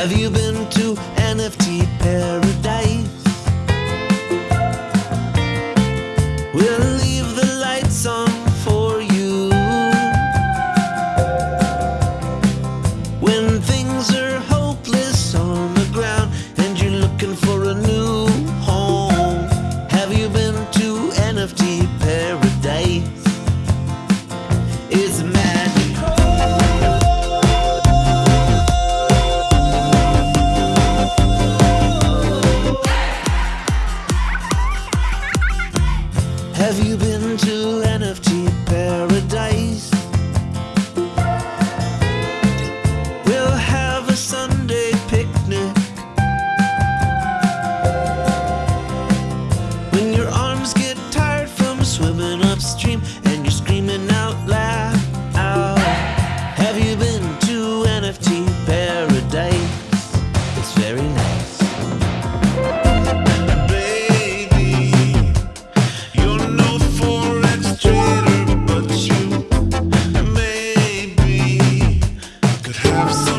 Have you been to NFT paradise? We'll leave the lights on for you. When things are hopeless on the ground and you're looking for a new home, have you been to NFT paradise? It's Have you been to NFT paradise? I'm sorry.